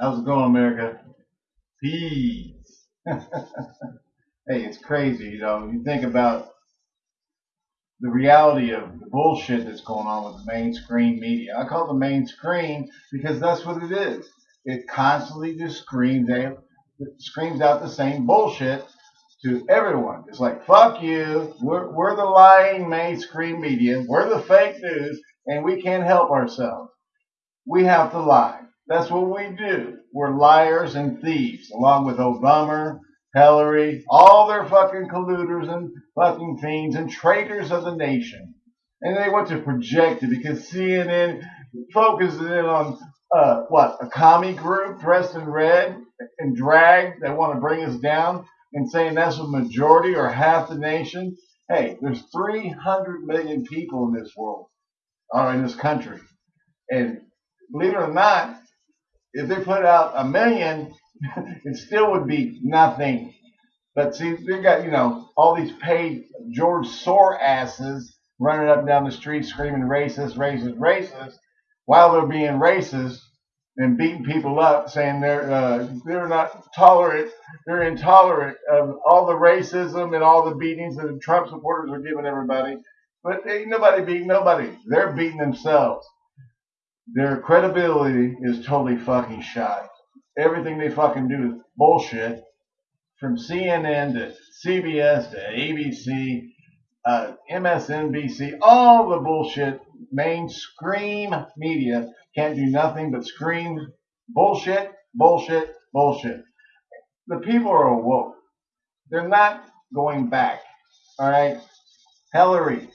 How's it going, America? Peace. hey, it's crazy, you know. You think about the reality of the bullshit that's going on with the mainstream media. I call it the mainstream because that's what it is. It constantly just screams out, screams out the same bullshit to everyone. It's like, fuck you. We're, we're the lying mainstream media. We're the fake news, and we can't help ourselves. We have to lie. That's what we do. We're liars and thieves, along with Obama, Hillary, all their fucking colluders and fucking fiends and traitors of the nation. And they want to project it because CNN focuses in on uh, what a commie group dressed in red and drag that want to bring us down and saying that's a majority or half the nation. Hey, there's 300 million people in this world or in this country, and believe it or not, if they put out a million, it still would be nothing. But see, they got, you know, all these paid George Sore asses running up and down the street screaming racist, racist, racist, while they're being racist and beating people up, saying they're uh, they're not tolerant, they're intolerant of all the racism and all the beatings that the Trump supporters are giving everybody. But ain't nobody beating nobody. They're beating themselves. Their credibility is totally fucking shot. Everything they fucking do is bullshit. From CNN to CBS to ABC, uh, MSNBC, all the bullshit, mainstream media can't do nothing but scream bullshit, bullshit, bullshit. The people are awoke. They're not going back. All right? Hillary,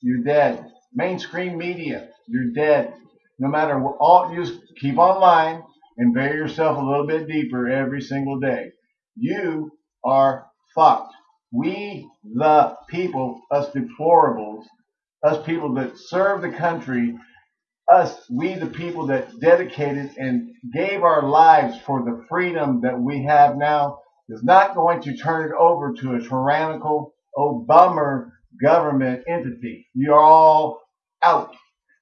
you're dead. Mainstream media, you're dead no matter what, all just keep online and bury yourself a little bit deeper every single day. You are fucked. We, the people, us deplorables, us people that serve the country, us, we, the people that dedicated and gave our lives for the freedom that we have now, is not going to turn it over to a tyrannical, bummer government entity. You're all out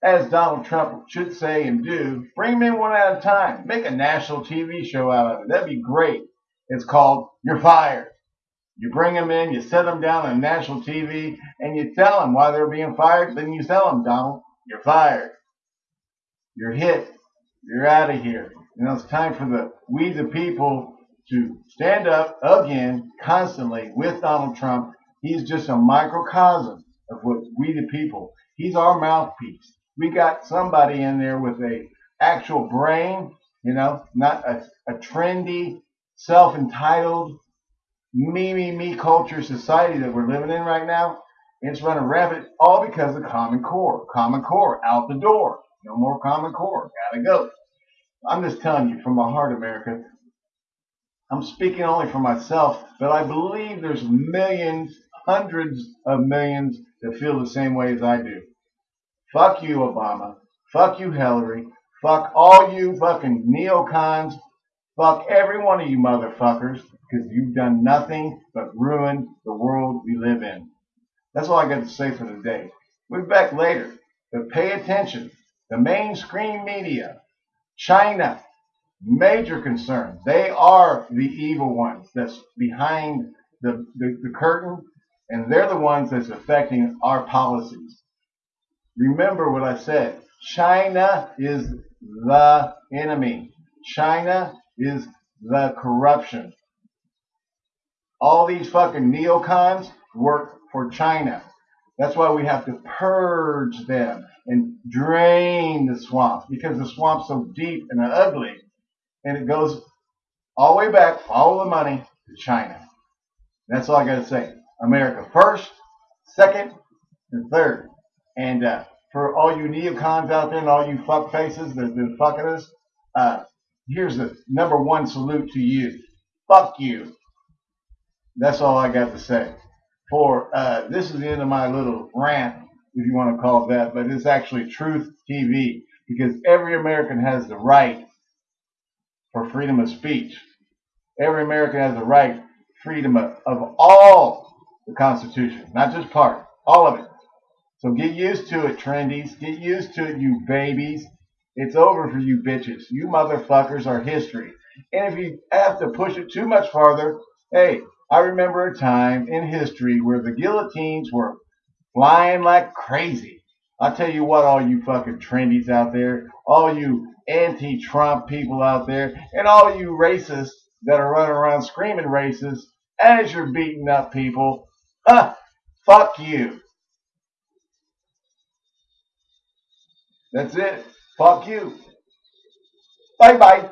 as Donald Trump should say and do, bring them in one at a time. Make a national TV show out of it. That'd be great. It's called You're Fired. You bring them in, you set them down on national TV, and you tell them why they're being fired. Then you tell them, Donald, you're fired. You're hit. You're out of here. You know, it's time for the we the people to stand up again constantly with Donald Trump. He's just a microcosm of what we the people. He's our mouthpiece we got somebody in there with a actual brain, you know, not a, a trendy, self-entitled, me, me, me culture society that we're living in right now. It's running rampant, all because of Common Core. Common Core, out the door. No more Common Core. Gotta go. I'm just telling you from my heart, America. I'm speaking only for myself, but I believe there's millions, hundreds of millions that feel the same way as I do. Fuck you, Obama. Fuck you, Hillary. Fuck all you fucking neocons. Fuck every one of you motherfuckers because you've done nothing but ruin the world we live in. That's all I got to say for the day. We'll be back later. But pay attention. The mainstream media, China, major concern. They are the evil ones that's behind the, the, the curtain, and they're the ones that's affecting our policies. Remember what I said. China is the enemy. China is the corruption. All these fucking neocons work for China. That's why we have to purge them and drain the swamp because the swamp's so deep and ugly. And it goes all the way back, follow the money to China. That's all I got to say. America first, second, and third. And uh, for all you neocons out there and all you fuck faces that have been fucking us, uh, here's the number one salute to you. Fuck you. That's all I got to say. For uh, this is the end of my little rant, if you want to call it that, but it's actually Truth TV because every American has the right for freedom of speech. Every American has the right freedom of, of all the Constitution, not just part, all of it. So get used to it, trendies. Get used to it, you babies. It's over for you bitches. You motherfuckers are history. And if you have to push it too much farther, hey, I remember a time in history where the guillotines were flying like crazy. I'll tell you what, all you fucking trendies out there, all you anti-Trump people out there, and all you racists that are running around screaming racist as you're beating up people, huh, fuck you. That's it. Fuck you. Bye bye.